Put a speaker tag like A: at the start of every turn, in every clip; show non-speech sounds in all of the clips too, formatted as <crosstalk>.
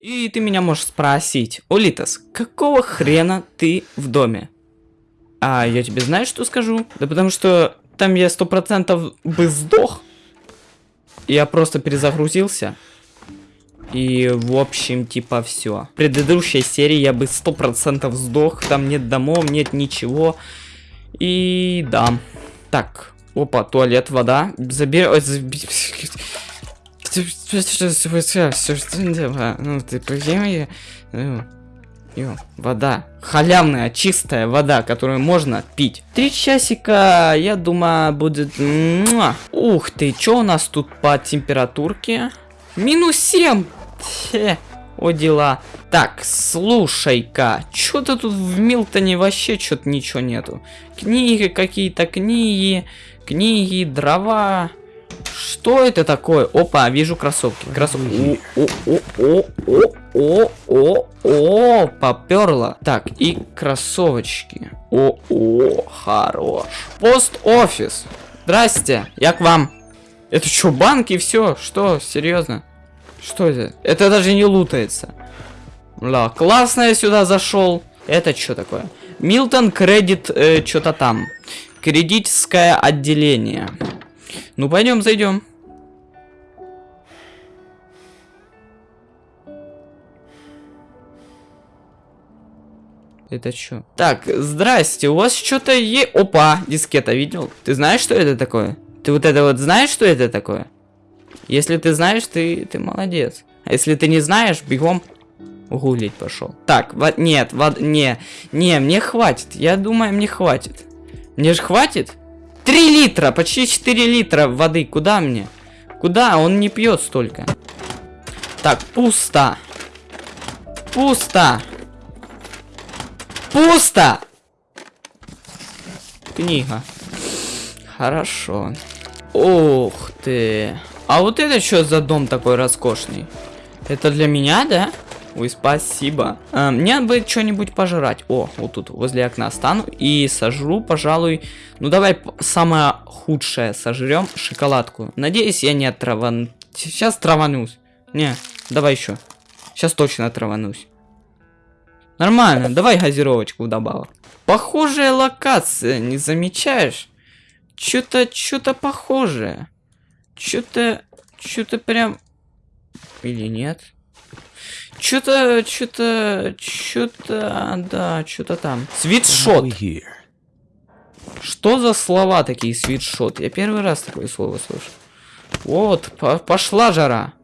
A: И ты меня можешь спросить, Улитас, какого хрена ты в доме? А я тебе знаешь, что скажу? Да потому что там я сто процентов бы сдох. Я просто перезагрузился. И, в общем, типа, все. В предыдущей серии я бы сто процентов сдох. Там нет домов, нет ничего. И да. Так. Опа, туалет, вода. Забер... Ну, ты прикинь, Ё, вода. Халявная, чистая вода, которую можно пить. Три часика, я думаю, будет... Ух ты, что у нас тут по температурке? Минус 7! Хе, о дела. Так, слушай-ка, что-то тут в Милтоне вообще что-то ничего нету. Книги какие-то, книги, книги, дрова. Что это такое? Опа, вижу кроссовки. Кроссовки. О, о, о, о, о, о, о, поперла. Так, и кроссовочки. О, о, хорош. Пост-офис. Здрасте, я к вам. Это что, банки и все? Что, серьезно? Что это? Это даже не лутается. Да, классно я сюда зашел. Это что такое? Милтон кредит э, что-то там. Кредитское отделение. Ну, пойдем, зайдем. Это что? Так, здрасте, у вас что-то есть... Опа, дискета, видел? Ты знаешь, что это такое? Ты вот это вот знаешь, что это такое? Если ты знаешь, ты, ты молодец. А если ты не знаешь, бегом гулить пошел. Так, вот, нет, вот, не, не, мне хватит. Я думаю, мне хватит. Мне же хватит? 3 литра, почти 4 литра воды. Куда мне? Куда? Он не пьет столько. Так, пусто. Пусто. Пусто! Книга. Хорошо. Ух ты. А вот это что за дом такой роскошный? Это для меня, да? Ой, спасибо. А, мне бы что-нибудь пожрать. О, вот тут возле окна стану и сожру, пожалуй. Ну давай самое худшее сожрем шоколадку. Надеюсь, я не отраван. Сейчас траванусь. Не, давай еще. Сейчас точно траванусь. Нормально, давай газировочку вдобавок. Похожая локация, не замечаешь? Что-то, что-то похожее. Что-то, что-то прям... Или нет? Что-то, что-то, что-то, да, что-то там. Свитшот. Что за слова такие, свитшот? Я первый раз такое слово слышу. Вот, по пошла жара.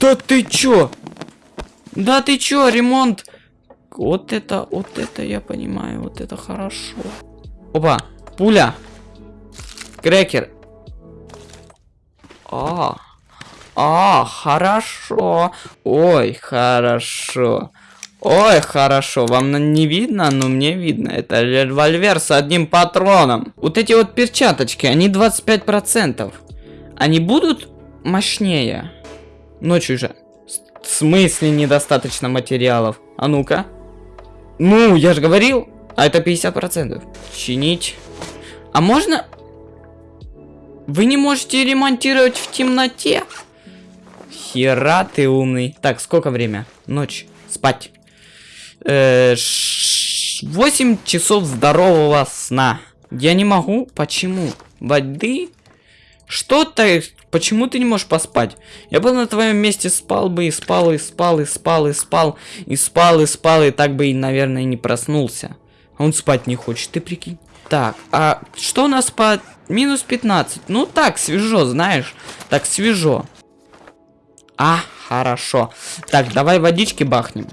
A: Да ты чё? Да ты чё, ремонт? Вот это, вот это я понимаю, вот это хорошо. Опа, пуля. Крекер. А, а, хорошо. Ой, хорошо. Ой, хорошо. Вам не видно, но мне видно. Это револьвер с одним патроном. Вот эти вот перчаточки, они 25%. Они будут мощнее? Ночью же. В смысле недостаточно материалов? А ну-ка. Ну, я же говорил. А это 50%. Чинить. А можно... Вы не можете ремонтировать в темноте? Хера ты умный. Так, сколько время? Ночь. Спать. Э, 8 часов здорового сна. Я не могу. Почему? Воды? Что то Почему ты не можешь поспать? Я бы на твоем месте спал бы и спал, и спал, и спал, и спал, и спал, и спал, и так бы, и, наверное, не проснулся. А он спать не хочет, ты прикинь. Так, а что у нас по минус 15? Ну так, свежо, знаешь. Так, свежо. А, хорошо. Так, давай водички бахнем.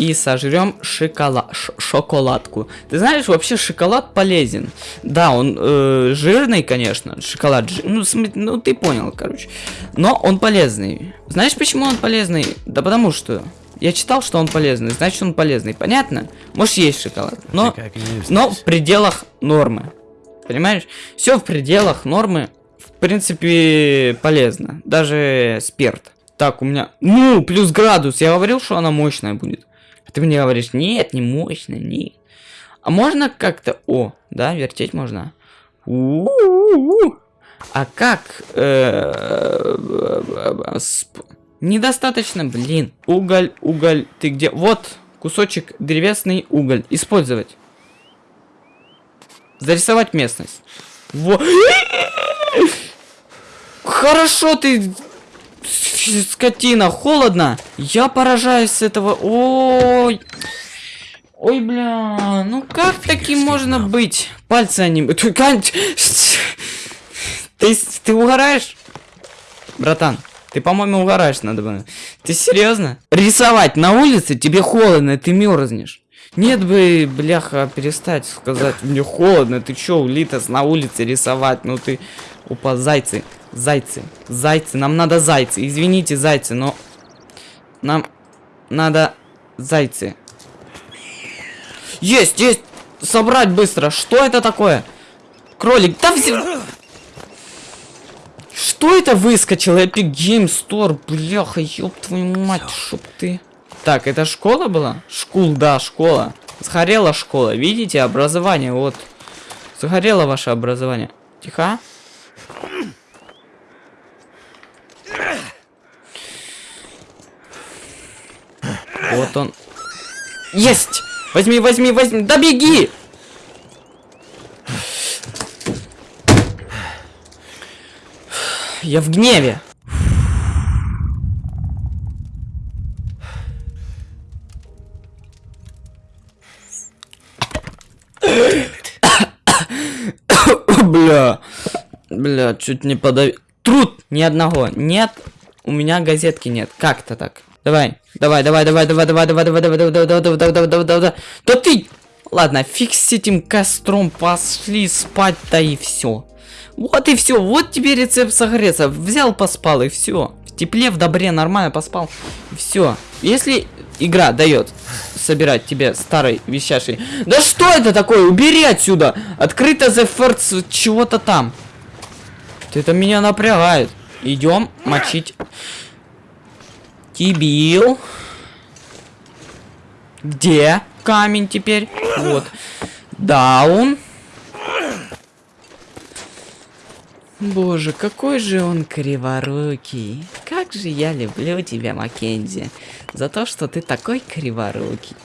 A: и сожрем шоколад, шоколадку. Ты знаешь, вообще шоколад полезен. Да, он э, жирный, конечно, шоколад, жир, ну, ну ты понял, короче. Но он полезный. Знаешь, почему он полезный? Да потому что я читал, что он полезный, значит он полезный, понятно? Можешь есть шоколад, но, но в пределах нормы. Понимаешь? Все в пределах нормы, в принципе, полезно. Даже спирт. Так, у меня... Ну, плюс градус. Я говорил, что она мощная будет. А ты мне говоришь, нет, не мощно, не. А можно как-то... О, да, вертеть можно. У. А как... э, Недостаточно, блин. Уголь, уголь. Ты где? Вот, кусочек древесный уголь. Использовать. Зарисовать местность. Во. Хорошо ты, скотина, холодно. Я поражаюсь с этого. Ой. Ой, бля, ну как таким можно быть? Пальцы они... <laughs> Ты, ты, ты угораешь? Братан, ты, по-моему, угораешь надо бы. Ты серьезно? Рисовать на улице тебе холодно, ты мерзнешь. Нет бы, бляха, перестать сказать, мне холодно, ты чё, Литос, на улице рисовать, ну ты... Опа, зайцы, зайцы, зайцы, нам надо зайцы, извините, зайцы, но... Нам надо зайцы. Есть, есть, собрать быстро, что это такое? Кролик, да все... Что это выскочило? Epic Game Store, бляха, ёб твою мать, чтоб ты... Так, это школа была? Шкул, да, школа. Сгорела школа, видите, образование, вот. Сгорело ваше образование. Тихо. Вот он. Есть! Возьми, возьми, возьми! Да беги! Я в гневе. Бля. Бля, чуть не подавил. Труд! Ни одного. Нет. У меня газетки нет. Как-то так. Давай. Давай, давай, давай, давай, давай, давай, давай, давай, давай, давай, давай, давай, давай, давай, давай, давай. Да ты! Ладно, фиг с этим костром, пошли спать-то и все. Вот и все, вот тебе рецепт согреться. Взял, поспал и все. В тепле, в добре, нормально поспал. Все. Если игра дает собирать тебе старый вещаший. Да что это такое? Убери отсюда! Открыто the first чего-то там. Это меня напрягает. Идем мочить. Тибил. Где камень теперь? Вот. Даун. Боже, какой же он криворукий. Как же я люблю тебя, Маккензи. За то, что ты такой криворукий.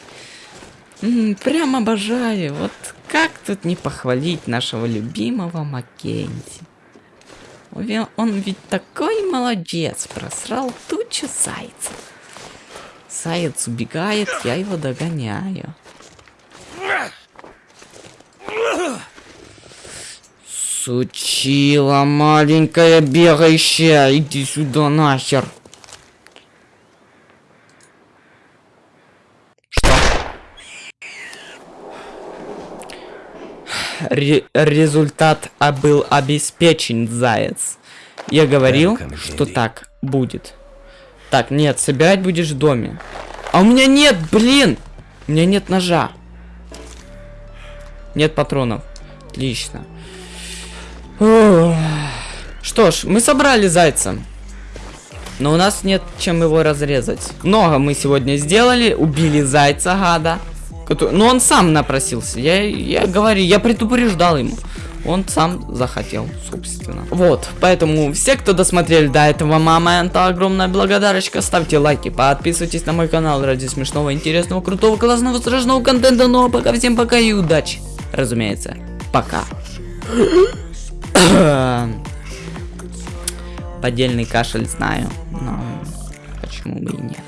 A: М -м, прям обожаю. Вот как тут не похвалить нашего любимого Маккензи. Он ведь такой молодец. Просрал тучу зайцев. Заяц убегает, я его догоняю. Сучила маленькая бегающая, иди сюда нахер. Что? Ре результат а был обеспечен, заяц. Я говорил, что так будет. Так, нет, собирать будешь в доме. А у меня нет, блин! У меня нет ножа. Нет патронов. Отлично. Что ж, мы собрали зайца. Но у нас нет чем его разрезать. Много мы сегодня сделали. Убили зайца, гада. Который... Но он сам напросился. Я, я говорю, я предупреждал ему. Он сам захотел, собственно. Вот, поэтому все, кто досмотрели до этого момента, огромная благодарочка. Ставьте лайки, подписывайтесь на мой канал ради смешного, интересного, крутого, классного, страшного контента. Ну а пока всем пока и удачи. Разумеется, пока. <coughs> Поддельный кашель знаю, но почему бы и нет.